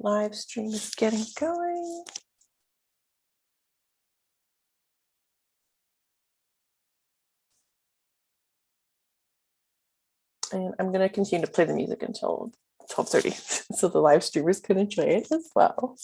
live stream is getting going. And I'm going to continue to play the music until 12.30 so the live streamers can enjoy it as well.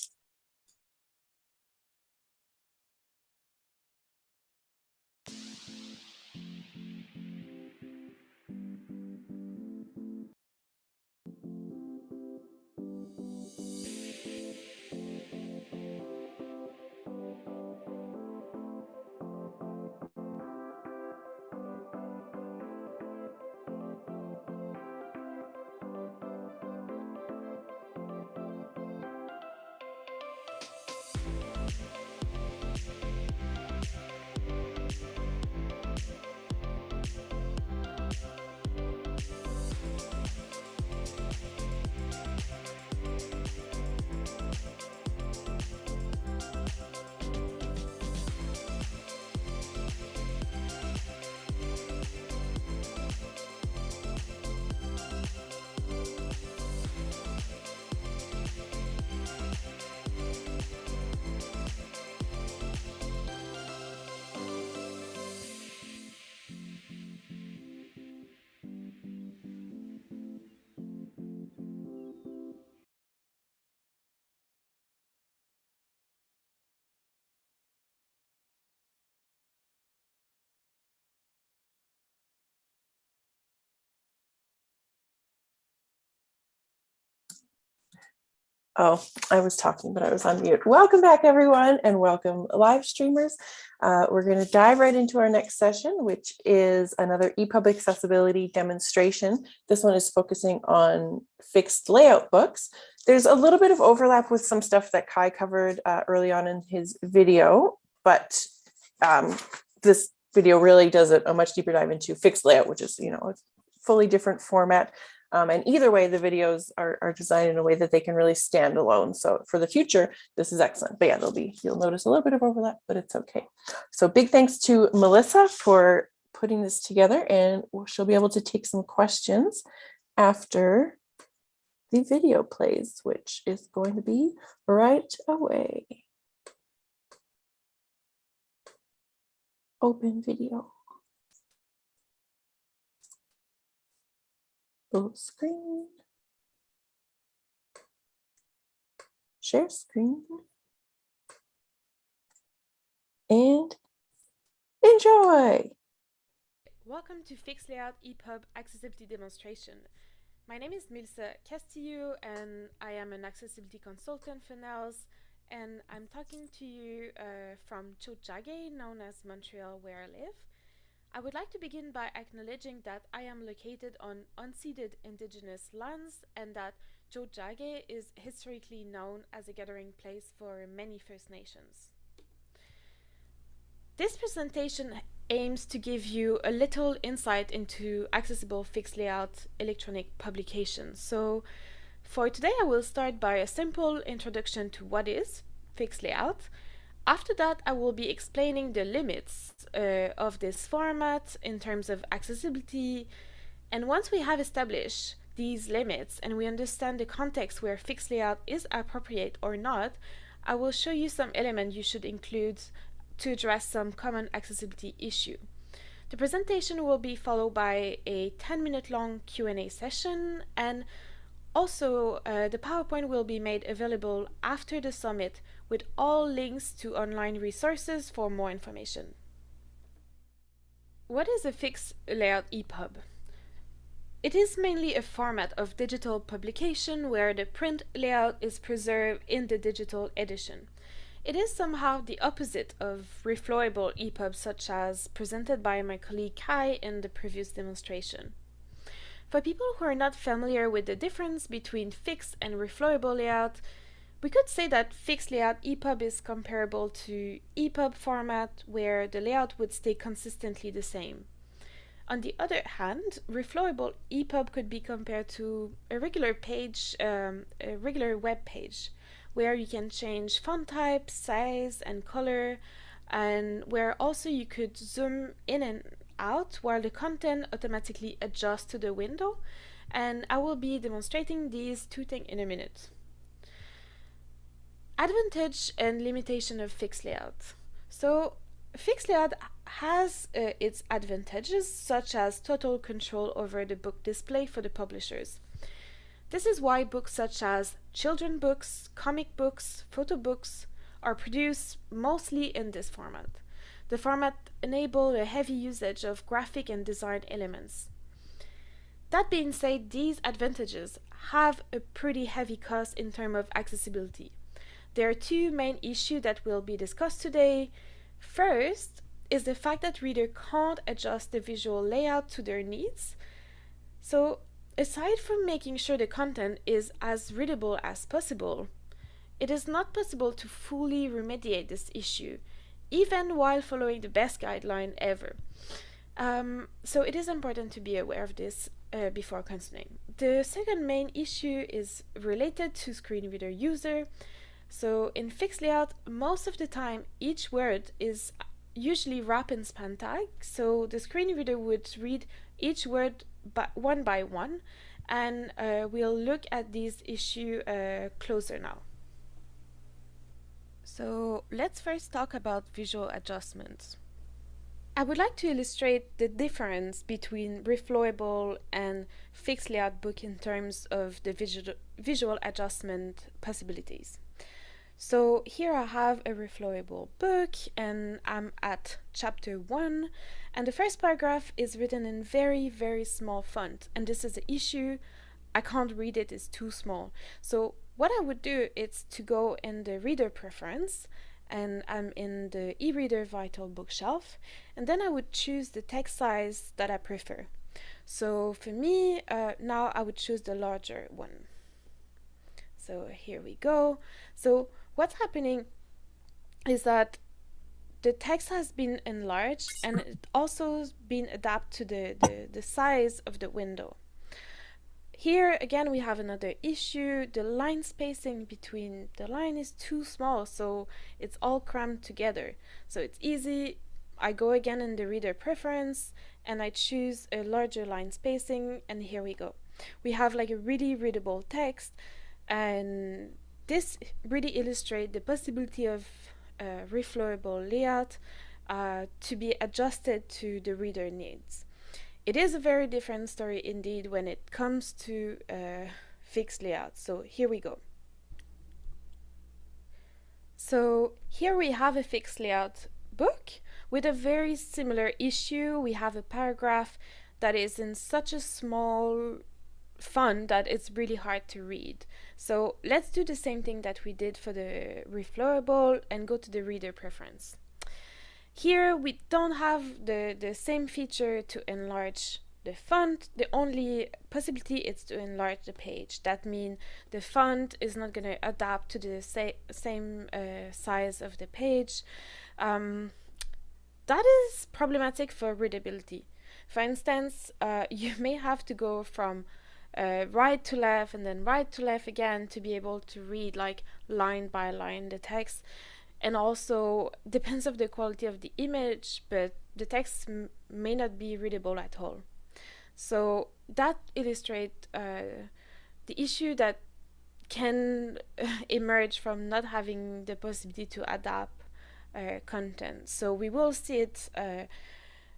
Oh, I was talking, but I was on mute. Welcome back, everyone, and welcome live streamers. Uh, we're going to dive right into our next session, which is another EPUB accessibility demonstration. This one is focusing on fixed layout books. There's a little bit of overlap with some stuff that Kai covered uh, early on in his video, but um, this video really does a, a much deeper dive into fixed layout, which is, you know, a fully different format. Um, and either way, the videos are, are designed in a way that they can really stand alone. So for the future, this is excellent. But yeah, there'll be, you'll notice a little bit of overlap, but it's okay. So big thanks to Melissa for putting this together and she'll be able to take some questions after the video plays, which is going to be right away. Open video. Full screen. Share screen. And enjoy. Welcome to Fixed Layout EPUB Accessibility Demonstration. My name is Melissa Castillo and I am an accessibility consultant for NNELS and I'm talking to you uh, from Tiohtià:ke, known as Montreal where I live. I would like to begin by acknowledging that I am located on unceded indigenous lands and that Tiohtià:ke is historically known as a gathering place for many First Nations. This presentation aims to give you a little insight into accessible fixed layout electronic publications. So for today I will start by a simple introduction to what is fixed layout after that, I will be explaining the limits uh, of this format in terms of accessibility. And once we have established these limits and we understand the context where fixed layout is appropriate or not, I will show you some elements you should include to address some common accessibility issue. The presentation will be followed by a 10 minute long Q&A session and also uh, the PowerPoint will be made available after the summit with all links to online resources for more information. What is a fixed layout EPUB? It is mainly a format of digital publication where the print layout is preserved in the digital edition. It is somehow the opposite of reflowable EPUBs such as presented by my colleague Kai in the previous demonstration. For people who are not familiar with the difference between fixed and reflowable layout, we could say that fixed layout EPUB is comparable to EPUB format where the layout would stay consistently the same. On the other hand, reflowable EPUB could be compared to a regular page, um, a regular web page, where you can change font type, size, and color, and where also you could zoom in and out while the content automatically adjusts to the window. And I will be demonstrating these two things in a minute. Advantage and limitation of fixed layout. So fixed layout has uh, its advantages such as total control over the book display for the publishers. This is why books such as children books, comic books, photo books are produced mostly in this format. The format enables a heavy usage of graphic and design elements. That being said, these advantages have a pretty heavy cost in terms of accessibility. There are two main issues that will be discussed today. First is the fact that reader can't adjust the visual layout to their needs. So aside from making sure the content is as readable as possible, it is not possible to fully remediate this issue, even while following the best guideline ever. Um, so it is important to be aware of this uh, before continuing. The second main issue is related to screen reader user. So in fixed layout, most of the time each word is usually wrapped in span tag. So the screen reader would read each word by one by one, and uh, we'll look at this issue uh, closer now. So let's first talk about visual adjustments. I would like to illustrate the difference between reflowable and fixed layout book in terms of the visual, visual adjustment possibilities. So here I have a reflowable book and I'm at chapter 1 and the first paragraph is written in very very small font and this is an issue I can't read it, it's too small. So what I would do is to go in the reader preference and I'm in the e-reader vital bookshelf and then I would choose the text size that I prefer. So for me uh, now I would choose the larger one. So here we go. So what's happening is that the text has been enlarged and it also has been adapted to the, the, the size of the window. Here again we have another issue. The line spacing between the line is too small so it's all crammed together. So it's easy. I go again in the reader preference and I choose a larger line spacing and here we go. We have like a really readable text and this really illustrates the possibility of a reflowable layout uh, to be adjusted to the reader needs. It is a very different story indeed when it comes to uh, fixed layout. So here we go. So here we have a fixed layout book with a very similar issue. We have a paragraph that is in such a small font that it's really hard to read. So let's do the same thing that we did for the reflowable and go to the reader preference. Here we don't have the, the same feature to enlarge the font. The only possibility is to enlarge the page. That means the font is not going to adapt to the sa same uh, size of the page. Um, that is problematic for readability. For instance, uh, you may have to go from uh, right to left and then right to left again to be able to read like line by line the text. And also depends of the quality of the image but the text may not be readable at all. So that illustrates uh, the issue that can emerge from not having the possibility to adapt uh, content. So we will see it uh,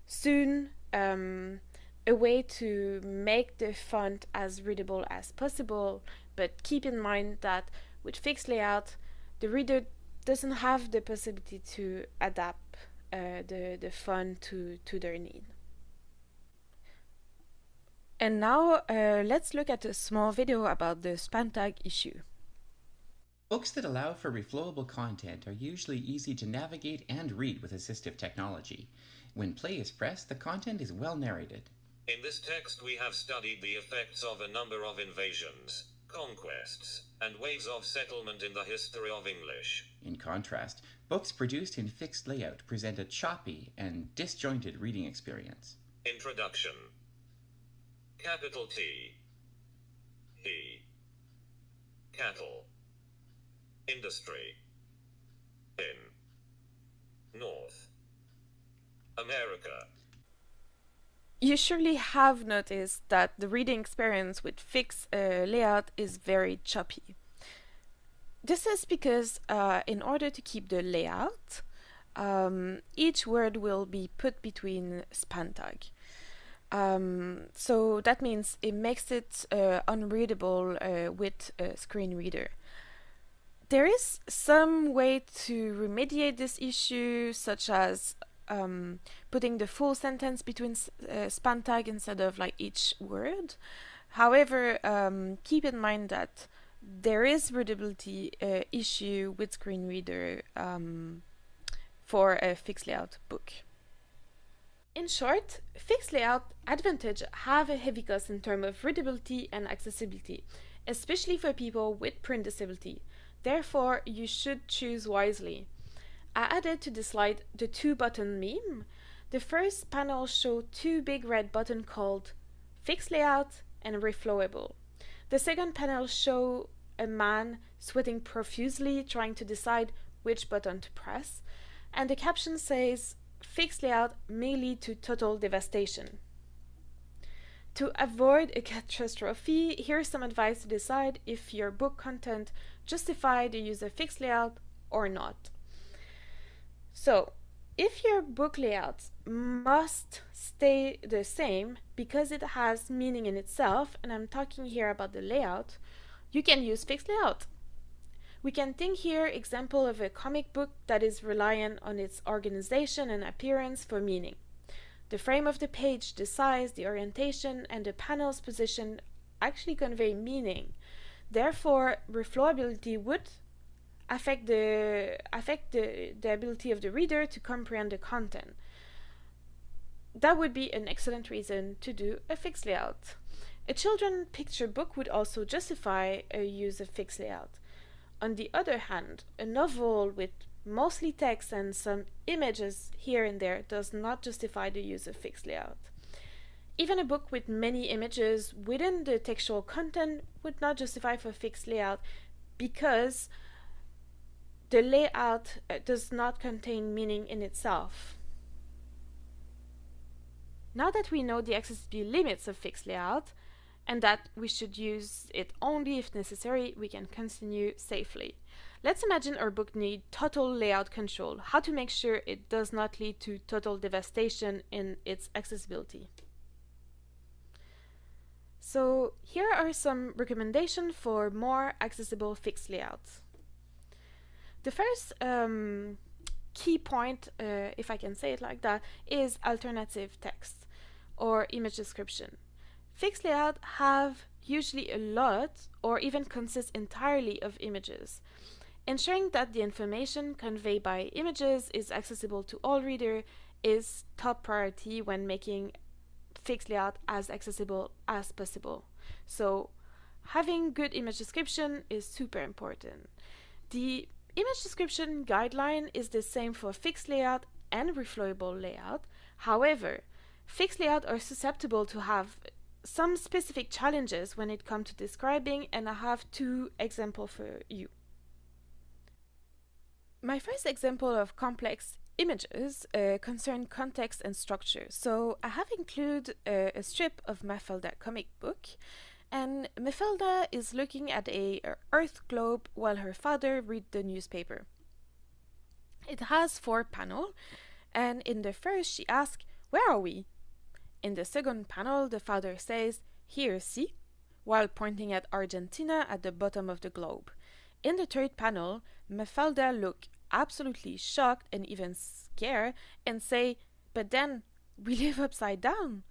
soon. Um, a way to make the font as readable as possible but keep in mind that with fixed layout the reader doesn't have the possibility to adapt uh, the, the font to, to their need. And now uh, let's look at a small video about the span tag issue. Books that allow for reflowable content are usually easy to navigate and read with assistive technology. When play is pressed, the content is well narrated. In this text we have studied the effects of a number of invasions, conquests, and waves of settlement in the history of English. In contrast, books produced in fixed layout present a choppy and disjointed reading experience. Introduction. Capital T. E Cattle. Industry. In North. America you surely have noticed that the reading experience with fixed uh, layout is very choppy. This is because uh, in order to keep the layout, um, each word will be put between span tag. Um, so that means it makes it uh, unreadable uh, with a screen reader. There is some way to remediate this issue, such as um, putting the full sentence between uh, span tag instead of like each word. However, um, keep in mind that there is readability uh, issue with screen reader um, for a fixed layout book. In short, fixed layout advantage have a heavy cost in terms of readability and accessibility, especially for people with print disability. Therefore, you should choose wisely. I added to the slide the two button meme. The first panel showed two big red buttons called fixed layout and reflowable. The second panel showed a man sweating profusely trying to decide which button to press, and the caption says fixed layout may lead to total devastation. To avoid a catastrophe, here's some advice to decide if your book content justify the use of fixed layout or not. So, if your book layout must stay the same because it has meaning in itself, and I'm talking here about the layout, you can use fixed layout. We can think here example of a comic book that is reliant on its organization and appearance for meaning. The frame of the page, the size, the orientation, and the panel's position actually convey meaning. Therefore, reflowability would affect the affect the, the ability of the reader to comprehend the content. That would be an excellent reason to do a fixed layout. A children picture book would also justify a use of fixed layout. On the other hand, a novel with mostly text and some images here and there does not justify the use of fixed layout. Even a book with many images within the textual content would not justify for fixed layout because the layout uh, does not contain meaning in itself. Now that we know the accessibility limits of fixed layout, and that we should use it only if necessary, we can continue safely. Let's imagine our book needs total layout control, how to make sure it does not lead to total devastation in its accessibility. So here are some recommendations for more accessible fixed layouts. The first um, key point, uh, if I can say it like that, is alternative text or image description. Fixed layout have usually a lot or even consist entirely of images. Ensuring that the information conveyed by images is accessible to all reader is top priority when making fixed layout as accessible as possible. So having good image description is super important. The image description guideline is the same for fixed layout and reflowable layout. However, fixed layout are susceptible to have some specific challenges when it comes to describing and I have two examples for you. My first example of complex images uh, concern context and structure. So I have included a, a strip of Mafalda comic book and Mafalda is looking at a, a earth globe while her father read the newspaper. It has four panels and in the first she asks, where are we? In the second panel, the father says, Here, see? while pointing at Argentina at the bottom of the globe. In the third panel, Mafalda look absolutely shocked and even scared and say, But then, we live upside down.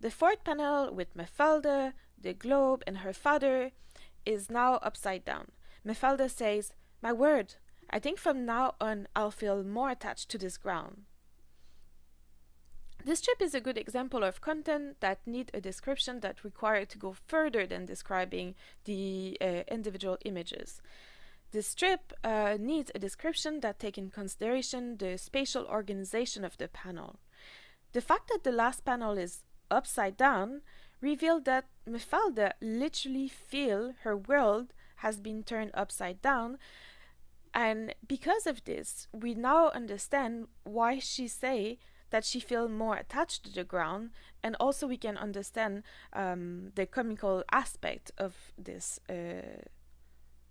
The fourth panel with Mafalda, the globe, and her father is now upside down. Mafalda says, My word, I think from now on I'll feel more attached to this ground. This strip is a good example of content that need a description that require to go further than describing the uh, individual images. This strip uh, needs a description that take in consideration the spatial organization of the panel. The fact that the last panel is upside down revealed that Mafalda literally feel her world has been turned upside down and because of this we now understand why she say that she feel more attached to the ground and also we can understand um, the comical aspect of this uh,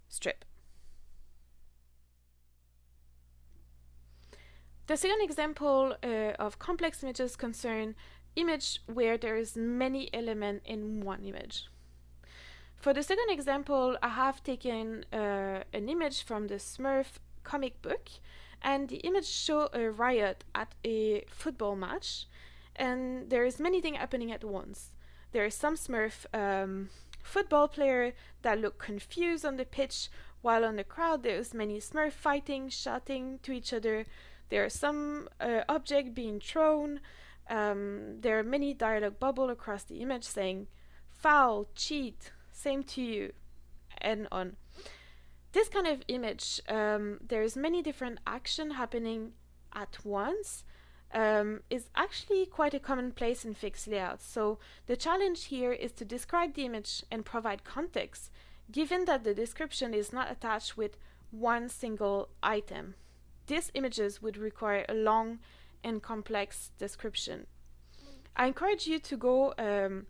strip. The second example uh, of complex images concern image where there is many element in one image. For the second example, I have taken uh, an image from the Smurf comic book and the image show a riot at a football match and there is many things happening at once. There is some Smurf um, football player that look confused on the pitch while on the crowd there is many Smurf fighting, shouting to each other. There are some uh, object being thrown. Um, there are many dialogue bubble across the image saying foul, cheat, same to you, and on. This kind of image, um, there's many different action happening at once, um, is actually quite a commonplace in fixed layouts. So the challenge here is to describe the image and provide context, given that the description is not attached with one single item. These images would require a long and complex description. I encourage you to go um,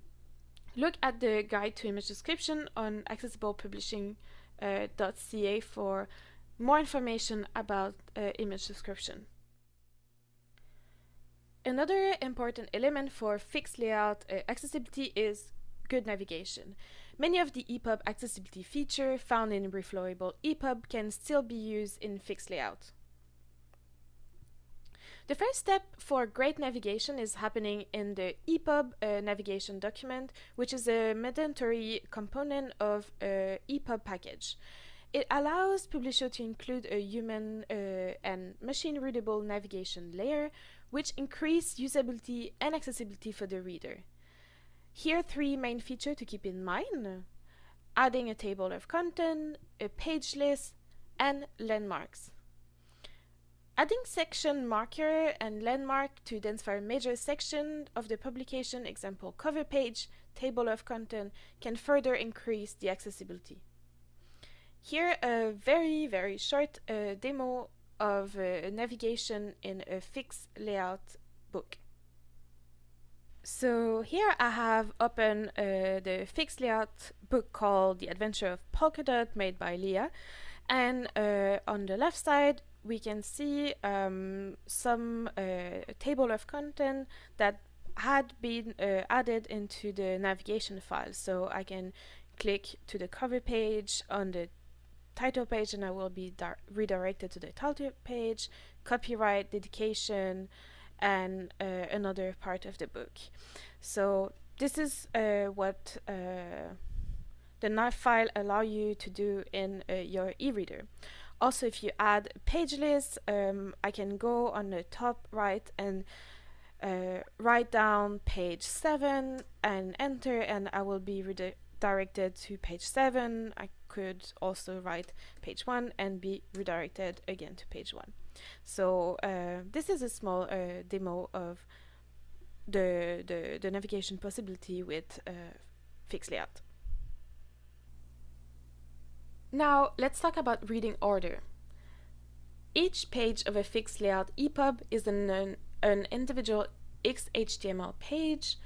look at the guide to image description on accessiblepublishing.ca uh, for more information about uh, image description. Another important element for fixed layout uh, accessibility is good navigation. Many of the EPUB accessibility features found in reflowable EPUB can still be used in fixed layout. The first step for great navigation is happening in the EPUB uh, navigation document, which is a mandatory component of a EPUB package. It allows Publisher to include a human uh, and machine readable navigation layer, which increase usability and accessibility for the reader. Here are three main features to keep in mind. Adding a table of content, a page list, and landmarks. Adding section marker and landmark to identify a major section of the publication, example cover page, table of content, can further increase the accessibility. Here a very very short uh, demo of uh, navigation in a fixed layout book. So here I have open uh, the fixed layout book called The Adventure of Polkadot made by Leah and uh, on the left side we can see um, some uh, table of content that had been uh, added into the navigation file. So I can click to the cover page on the title page and I will be redirected to the title page, copyright, dedication, and uh, another part of the book. So this is uh, what uh, the nav file allow you to do in uh, your e-reader. Also, if you add page list, um, I can go on the top right and uh, write down page 7 and enter and I will be redirected to page 7. I could also write page 1 and be redirected again to page 1. So uh, this is a small uh, demo of the, the, the, navigation possibility with uh, fixed layout. Now let's talk about reading order. Each page of a fixed layout EPUB is an, an, individual XHTML page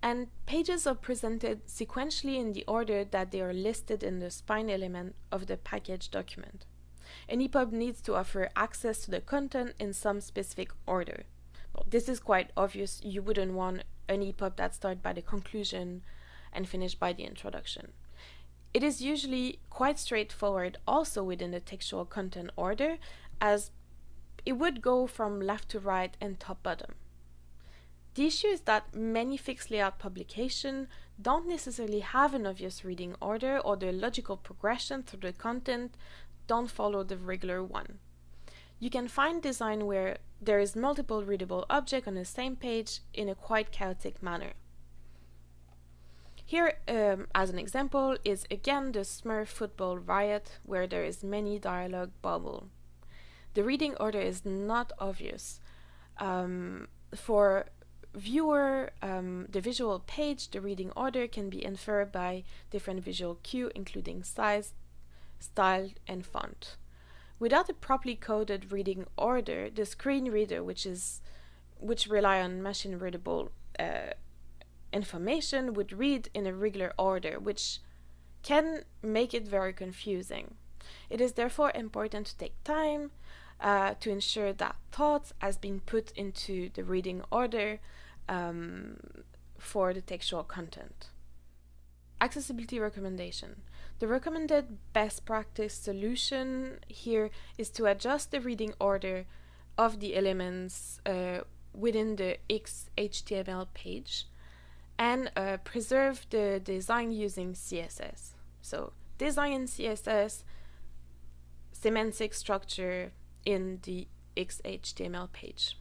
and pages are presented sequentially in the order that they are listed in the spine element of the package document. An EPUB needs to offer access to the content in some specific order. Well, this is quite obvious, you wouldn't want an EPUB that starts by the conclusion and finish by the introduction. It is usually quite straightforward also within the textual content order as it would go from left to right and top bottom. The issue is that many fixed layout publications don't necessarily have an obvious reading order or the logical progression through the content don't follow the regular one. You can find design where there is multiple readable objects on the same page in a quite chaotic manner. Here, um, as an example, is again the Smurf football riot, where there is many dialogue bubble. The reading order is not obvious. Um, for viewer, um, the visual page, the reading order can be inferred by different visual cue, including size, style, and font. Without a properly coded reading order, the screen reader, which is which rely on machine readable uh, information would read in a regular order, which can make it very confusing. It is therefore important to take time uh, to ensure that thought has been put into the reading order um, for the textual content. Accessibility recommendation. The recommended best practice solution here is to adjust the reading order of the elements uh, within the XHTML page and uh, preserve the design using CSS. So design in CSS, semantic structure in the XHTML page.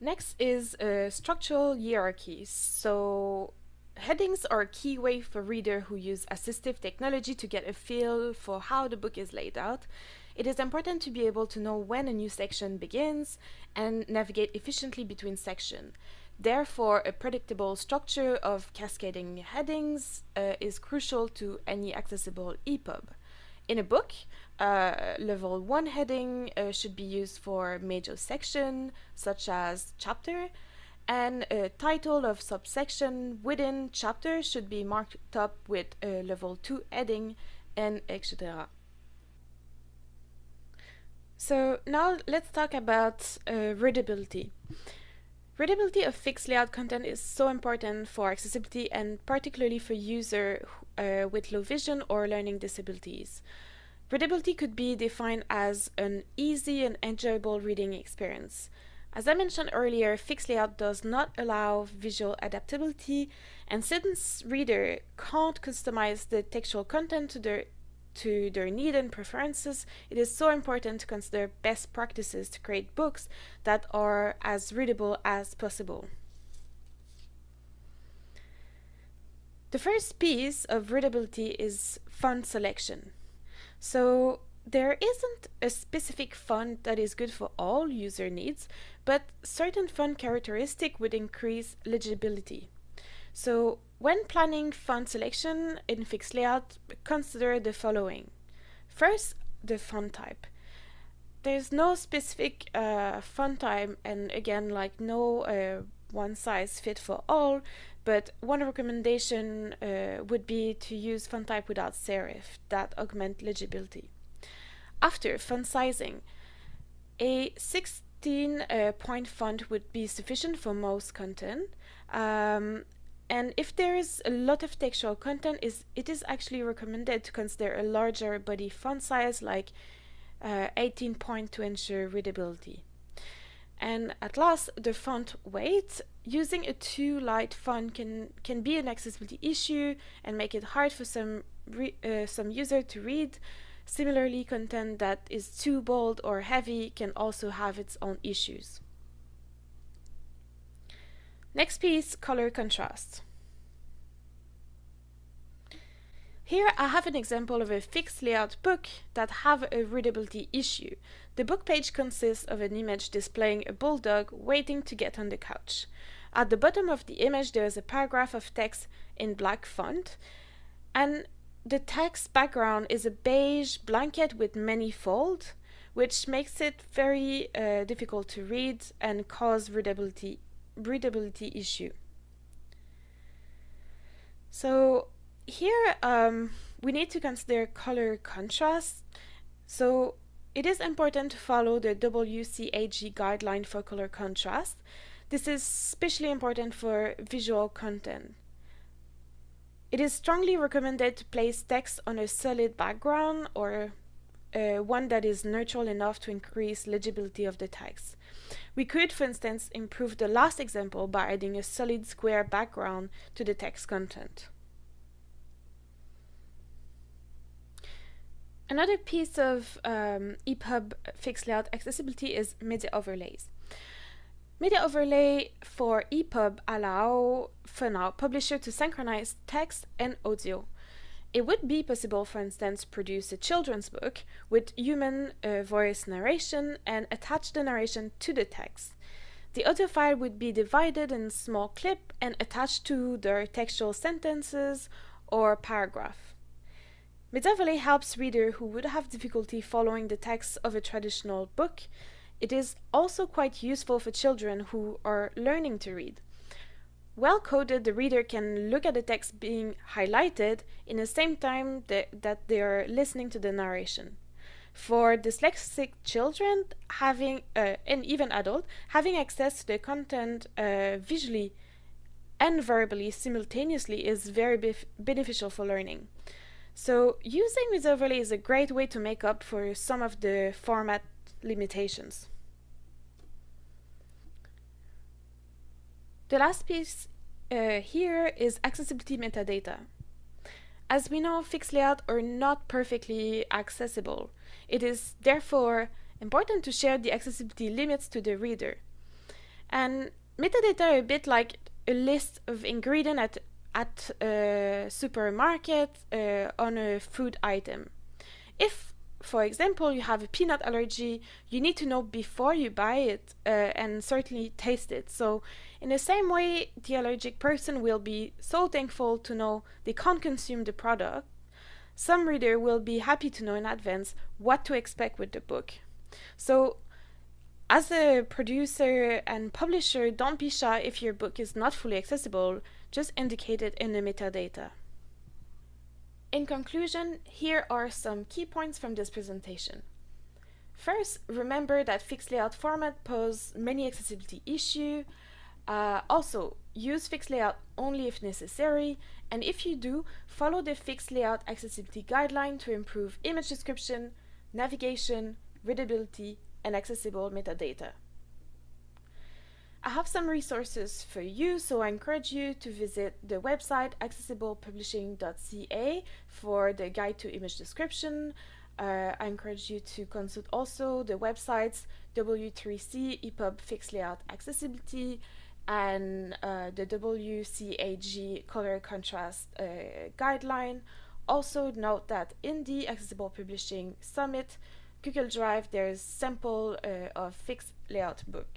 Next is uh, structural hierarchies. So headings are a key way for reader who use assistive technology to get a feel for how the book is laid out. It is important to be able to know when a new section begins and navigate efficiently between sections. Therefore, a predictable structure of cascading headings uh, is crucial to any accessible EPUB. In a book, uh, level 1 heading uh, should be used for major section, such as chapter, and a title of subsection within chapter should be marked up with a level 2 heading, and etc. So now let's talk about uh, readability. Readability of fixed layout content is so important for accessibility and particularly for users uh, with low vision or learning disabilities. Readability could be defined as an easy and enjoyable reading experience. As I mentioned earlier, fixed layout does not allow visual adaptability, and since reader can't customize the textual content to their to their need and preferences, it is so important to consider best practices to create books that are as readable as possible. The first piece of readability is font selection. So there isn't a specific font that is good for all user needs, but certain font characteristic would increase legibility. So when planning font selection in fixed layout, consider the following. First, the font type. There's no specific uh, font type and again like no uh, one size fit for all, but one recommendation uh, would be to use font type without serif that augment legibility. After font sizing, a 16 uh, point font would be sufficient for most content. Um, and if there is a lot of textual content, is it is actually recommended to consider a larger body font size like uh, 18 point to ensure readability. And at last, the font weight. Using a too light font can, can be an accessibility issue and make it hard for some, uh, some user to read. Similarly, content that is too bold or heavy can also have its own issues. Next piece, color contrast. Here I have an example of a fixed layout book that have a readability issue. The book page consists of an image displaying a bulldog waiting to get on the couch. At the bottom of the image there is a paragraph of text in black font and the text background is a beige blanket with many folds which makes it very uh, difficult to read and cause readability, readability issue. So here um, we need to consider color contrast. So it is important to follow the WCAG guideline for color contrast. This is especially important for visual content. It is strongly recommended to place text on a solid background or uh, one that is neutral enough to increase legibility of the text. We could, for instance, improve the last example by adding a solid square background to the text content. Another piece of um, EPUB fixed layout accessibility is media overlays. Media overlay for EPUB allow, for now, publisher to synchronize text and audio. It would be possible, for instance, produce a children's book with human uh, voice narration and attach the narration to the text. The audio file would be divided in small clip and attached to their textual sentences or paragraph. Media helps reader who would have difficulty following the text of a traditional book. It is also quite useful for children who are learning to read. Well coded, the reader can look at the text being highlighted in the same time that, that they are listening to the narration. for dyslexic children having uh, and even adult having access to the content uh, visually and verbally simultaneously is very beneficial for learning. So using this overlay is a great way to make up for some of the format limitations. The last piece uh, here is accessibility metadata. As we know, fixed layout are not perfectly accessible. It is therefore important to share the accessibility limits to the reader. And metadata are a bit like a list of ingredients at at a supermarket uh, on a food item. If, for example, you have a peanut allergy, you need to know before you buy it uh, and certainly taste it. So, in the same way, the allergic person will be so thankful to know they can't consume the product. Some reader will be happy to know in advance what to expect with the book. So, as a producer and publisher, don't be shy if your book is not fully accessible, just indicate it in the metadata. In conclusion, here are some key points from this presentation. First, remember that fixed layout format pose many accessibility issues. Uh, also, use fixed layout only if necessary, and if you do, follow the fixed layout accessibility guideline to improve image description, navigation, readability, and accessible metadata. I have some resources for you, so I encourage you to visit the website accessiblepublishing.ca for the guide to image description. Uh, I encourage you to consult also the websites W3C EPUB Fixed Layout Accessibility and uh, the WCAG Color Contrast uh, Guideline. Also note that in the Accessible Publishing Summit, Google Drive, there's sample uh, of fixed layout book.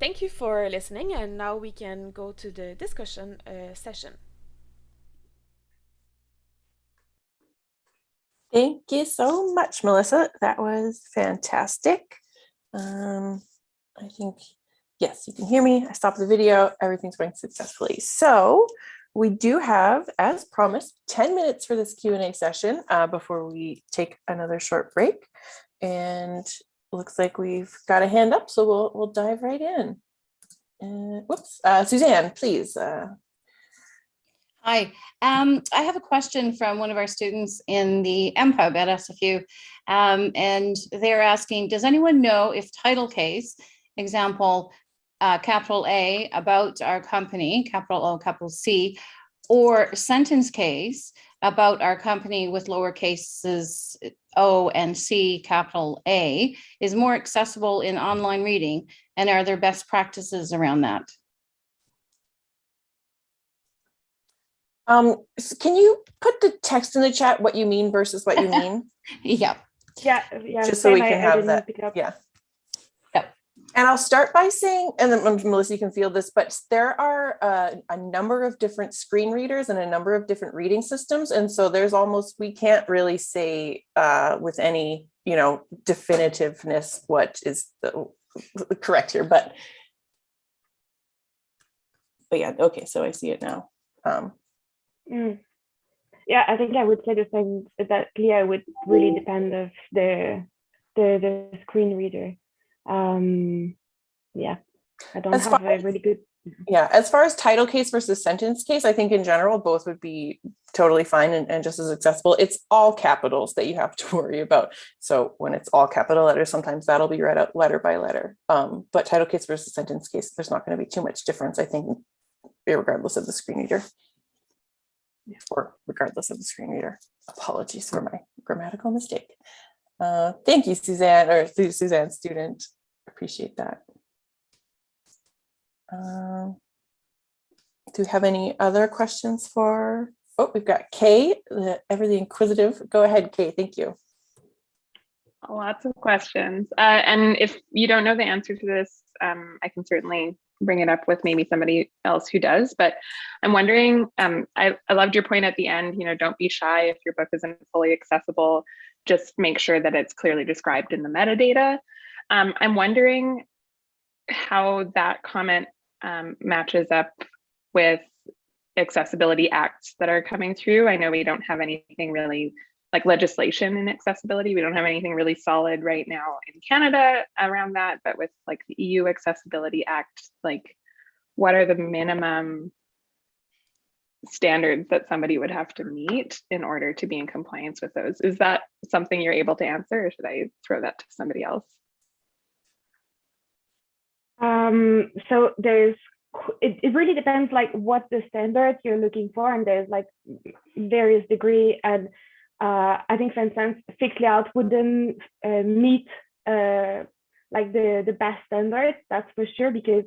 Thank you for listening, and now we can go to the discussion uh, session. Thank you so much, Melissa. That was fantastic. Um, I think, yes, you can hear me. I stopped the video. Everything's going successfully. So we do have, as promised, 10 minutes for this Q&A session uh, before we take another short break. And looks like we've got a hand up, so we'll, we'll dive right in. Uh, whoops, uh, Suzanne, please. Uh, Hi, um, I have a question from one of our students in the MPUB at SFU. Um, and they're asking, does anyone know if title case, example, uh, capital A about our company, capital O, capital C, or sentence case about our company with lower cases O and C, capital A, is more accessible in online reading? And are there best practices around that? um, can you put the text in the chat, what you mean versus what you mean? Yeah, Yeah, yeah. Just so we can I have didn't that, pick it up. yeah. And I'll start by saying, and then um, Melissa, you can feel this, but there are uh, a number of different screen readers and a number of different reading systems. And so there's almost, we can't really say uh, with any, you know, definitiveness what is the correct here, but but yeah, okay, so I see it now. Um, Mm. Yeah, I think I would say the same. That Leah would really depend of the the the screen reader. Um, yeah, I don't As have a really good. Yeah, as far as title case versus sentence case, I think in general, both would be totally fine and, and just as accessible. It's all capitals that you have to worry about. So when it's all capital letters, sometimes that'll be read out letter by letter. Um, but title case versus sentence case, there's not going to be too much difference, I think, regardless of the screen reader. Or regardless of the screen reader. Apologies for my grammatical mistake. Uh, thank you, Suzanne, or Su- Suzanne student. Appreciate that. Um, do we have any other questions for, oh, we've got Kay, the ever the inquisitive. Go ahead, Kay, thank you. Lots of questions. Uh, and if you don't know the answer to this, um, I can certainly bring it up with maybe somebody else who does. But I'm wondering, um, I, I loved your point at the end, you know, don't be shy if your book isn't fully accessible, just make sure that it's clearly described in the metadata. Um, I'm wondering how that comment um, matches up with accessibility acts that are coming through. I know we don't have anything really like legislation in accessibility. We don't have anything really solid right now in Canada around that, but with like the EU Accessibility Act, like what are the minimum standards that somebody would have to meet in order to be in compliance with those? Is that something you're able to answer or should I throw that to somebody else? Um, so there's, it, it really depends like what the standard you're looking for and there's like various degree and uh, I think for instance, fixed layout wouldn't uh, meet uh, like the, the best standard, that's for sure, because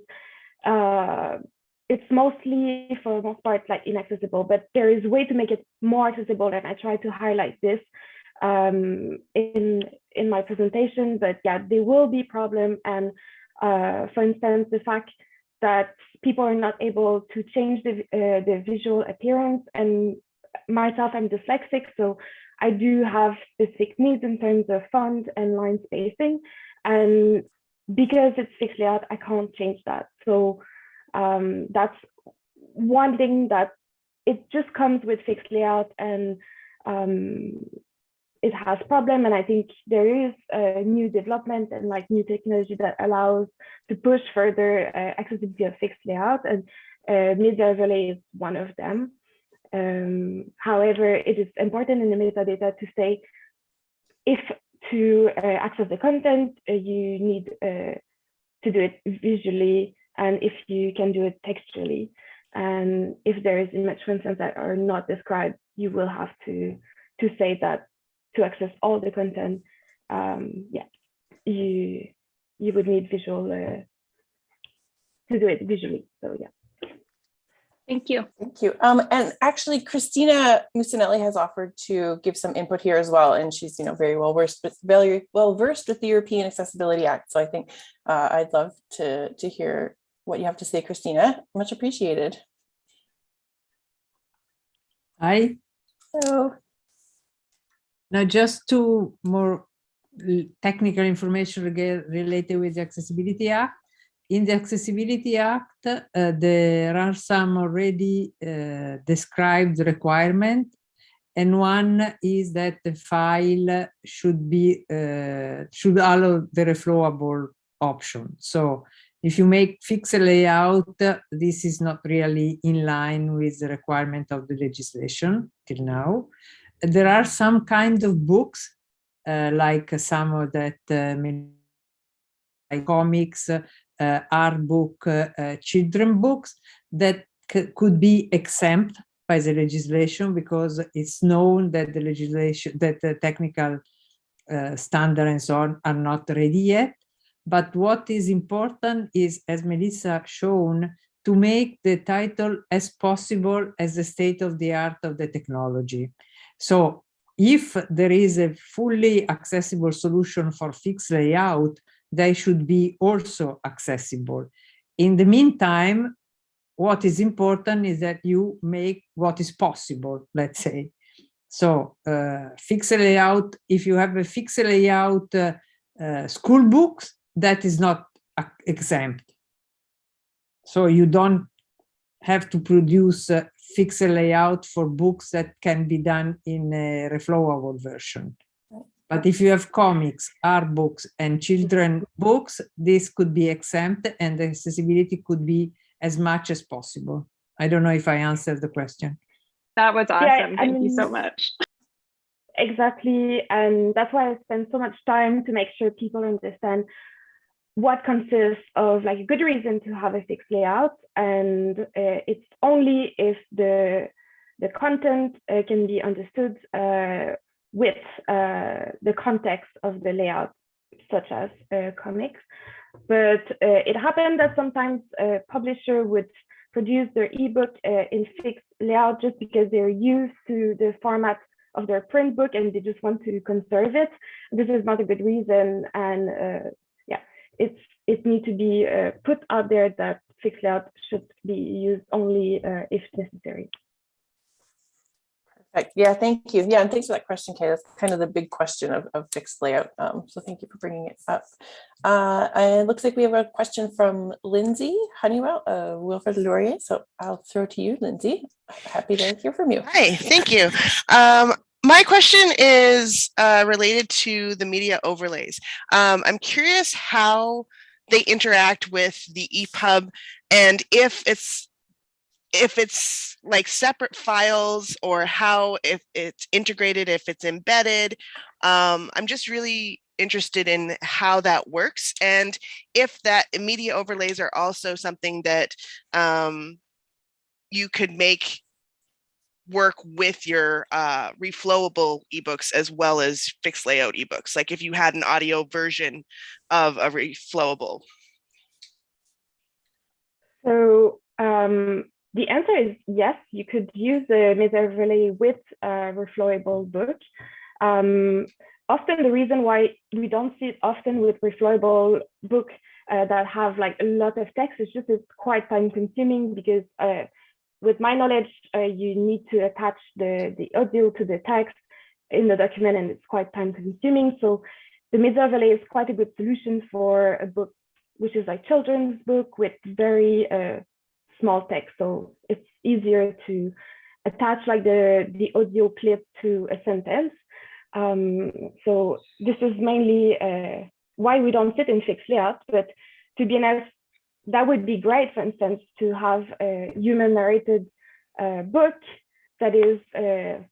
uh, it's mostly for the most part like inaccessible, but there is way to make it more accessible and I try to highlight this um, in, in my presentation, but yeah, there will be problem and uh, for instance, the fact that people are not able to change the, uh, the visual appearance and myself, I'm dyslexic, so I do have specific needs in terms of font and line spacing. And because it's fixed layout, I can't change that. So um, that's one thing that it just comes with fixed layout and um, it has problem and I think there is a new development and like new technology that allows to push further uh, accessibility of fixed layout and uh, media overlay is one of them. Um, however, it is important in the metadata to say if to uh, access the content, uh, you need uh, to do it visually and if you can do it textually. And if there is image, for instance, that are not described, you will have to, to say that to access all the content, um, yeah, you you would need visual uh, to do it visually. So yeah. Thank you. Thank you. Um, and actually, Christina Mussinelli has offered to give some input here as well, and she's you know very well versed very well versed with the European Accessibility Act. So I think uh, I'd love to to hear what you have to say, Christina. Much appreciated. Hi. So Now, just two more technical information related with the Accessibility Act. In the Accessibility Act, uh, there are some already uh, described requirement. And one is that the file should be, uh, should allow the reflowable option. So if you make fixed layout, uh, this is not really in line with the requirement of the legislation till now there are some kind of books, uh, like some of that uh, like comics, uh, art book, uh, children books that could be exempt by the legislation because it's known that the legislation, that the technical uh, standard and so on are not ready yet. But what is important is, as Melissa shown, to make the title as possible as the state of the art of the technology. So if there is a fully accessible solution for fixed layout, they should be also accessible. In the meantime, what is important is that you make what is possible, let's say. So uh, fixed layout, if you have a fixed layout uh, uh, school books, that is not exempt. So you don't have to produce a layout for books that can be done in a reflowable version. But if you have comics, art books, and children books, this could be exempt and the accessibility could be as much as possible. I don't know if I answered the question. That was awesome. I Thank you so much. Exactly. And that's why I spend so much time to make sure people understand what consists of like a good reason to have a fixed layout. And uh, it's only if the the content uh, can be understood uh, with uh, the context of the layout, such as uh, comics. But uh, it happened that sometimes a publisher would produce their ebook in fixed layout just because they're used to the format of their print book and they just want to conserve it. This is not a good reason. And it's it needs to be uh, put out there that fixed layout should be used only uh, if necessary. Perfect. Yeah, thank you. Yeah, and thanks for that question, Kay. That's kind of the big question of, of fixed layout. Um, so thank you for bringing it up. Uh, and it looks like we have a question from Lindsay Honeywell, uh, Wilfrid Laurier. So I'll throw to you, Lindsay. Happy to hear from you. Hi, thank you. Um, my question is uh, related to the media overlays. Um, I'm curious how they interact with the EPUB and if it's if it's like separate files or how if it's integrated, if it's embedded. Um, I'm just really interested in how that works and if that media overlays are also something that um, you could make work with your uh, reflowable ebooks as well as fixed layout ebooks. Like if you had an audio version of a reflowable. So um, the answer is yes, you could use the overlay with a reflowable book. Um, often the reason why we don't see it often with reflowable book uh, that have like a lot of text is just it's quite time consuming because uh, with my knowledge, uh, you need to attach the, the audio to the text in the document and it's quite time consuming. So the media is quite a good solution for a book, which is like children's book with very uh, small text. So it's easier to attach like the, the audio clip to a sentence. Um, so this is mainly uh, why we don't sit in fixed layout, but to be honest, that would be great, for instance, to have a human narrated uh, book that is uh,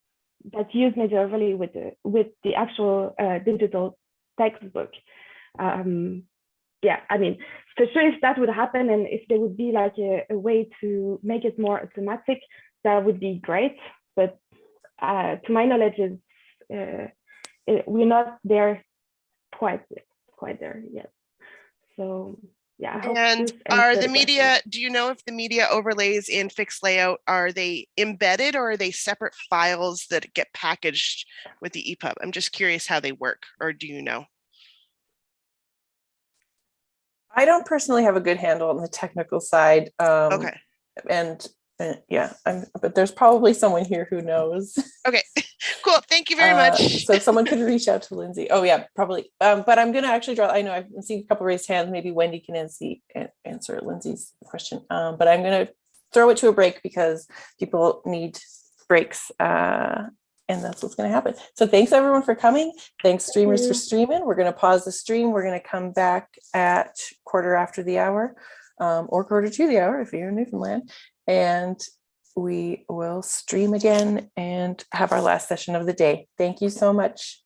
that use media overlay with the with the actual uh, digital textbook. Um, yeah, I mean, for sure, if that would happen and if there would be like a, a way to make it more automatic, that would be great. But uh, to my knowledge, uh, it, we're not there quite quite there yet. So yeah. And are the question. media, do you know if the media overlays in fixed layout, are they embedded or are they separate files that get packaged with the EPUB? I'm just curious how they work, or do you know? I don't personally have a good handle on the technical side. Um, Okay, And, uh, yeah, I'm, but there's probably someone here who knows. okay, cool. Thank you very Uh, much. So someone could reach out to Lindsay. Oh yeah, probably. Um, but I'm gonna actually draw, I know I've seen a couple raised hands. Maybe Wendy can answer, answer Lindsay's question. Um, but I'm gonna throw it to a break because people need breaks. Uh, and that's what's gonna happen. So thanks everyone for coming. Thanks streamers for streaming. We're gonna pause the stream. We're gonna come back at quarter after the hour um, or quarter to the hour if you're in Newfoundland. And we will stream again and have our last session of the day. Thank you so much.